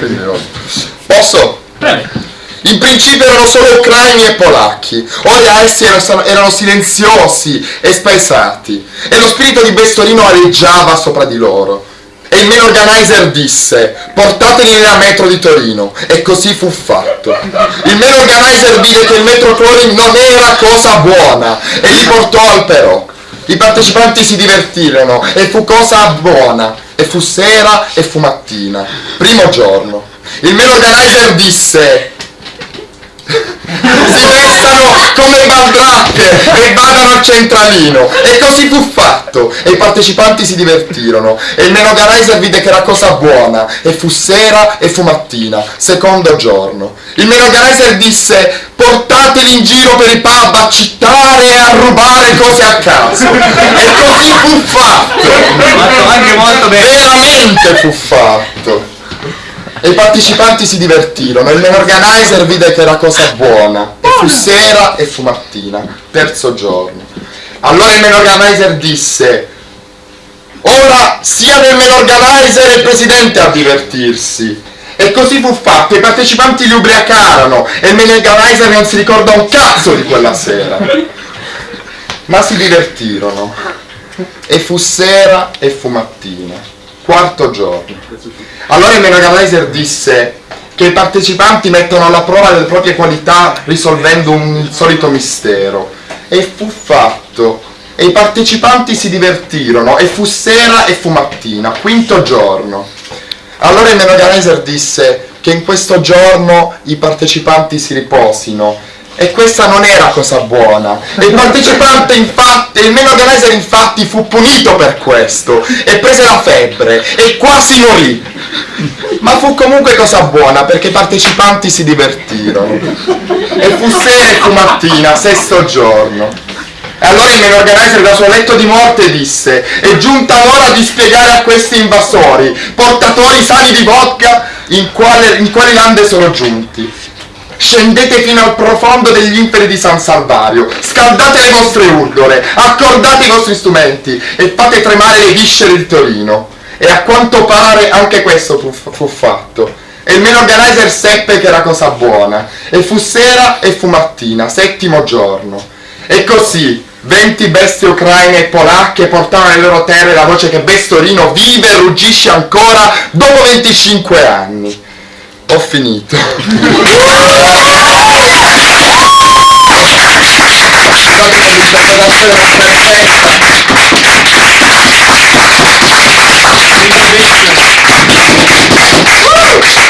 quindi posso? Prego. In principio erano solo ucraini e polacchi, ora essi erano, erano silenziosi e spaesati, e lo spirito di Bestorino aleggiava sopra di loro. E il main organizer disse, portateli nella metro di Torino, e così fu fatto. Il main organizer vide che il metro cloring non era cosa buona, e li portò al però. I partecipanti si divertirono, e fu cosa buona, e fu sera e fu mattina. Primo giorno. Il main organizer disse, si vestano come baldracche e vadano al centralino. E così fu fatto. E i partecipanti si divertirono. E il Menoganizer vide che era cosa buona. E fu sera e fu mattina. Secondo giorno. Il Menoganizer disse portateli in giro per i pub a citare e a rubare cose a caso e così fu fatto. Fatto anche molto bene. veramente fu fatto. E i partecipanti si divertirono. Il organizer vide che era cosa buona. E fu sera e fu mattina. Terzo giorno. Allora il organizer disse ora siano il organizer e il presidente a divertirsi. E così fu fatto, i partecipanti li ubriacarono. E il organizer non si ricorda un cazzo di quella sera ma si divertirono. E fu sera e fu mattina quarto giorno. Allora il main organizer disse che i partecipanti mettono alla prova le proprie qualità risolvendo un solito mistero. E fu fatto. E i partecipanti si divertirono. E fu sera e fu mattina quinto giorno. Allora il main organizer disse che in questo giorno i partecipanti si riposino e questa non era cosa buona. E il partecipante infatti, il main organizer infatti fu punito per questo e prese la febbre e quasi morì. Ma fu comunque cosa buona perché i partecipanti si divertirono. E fu sera e fu mattina, sesto giorno. E allora il main organizer dal suo letto di morte disse È giunta l'ora di spiegare a questi invasori, portatori sani di vodka, in, quale, in quali lande sono giunti. Scendete fino al profondo degli inferi di San Salvario, scaldate le vostre urdole, accordate i vostri strumenti e fate tremare le viscere di Torino. E a quanto pare anche questo fu, fu fatto. E il main organizer seppe che era cosa buona. E fu sera e fu mattina, settimo giorno. E così, 20 bestie ucraine e polacche portavano alle loro terre la voce che Bestorino vive e ruggisce ancora dopo 25 anni. Ho finito.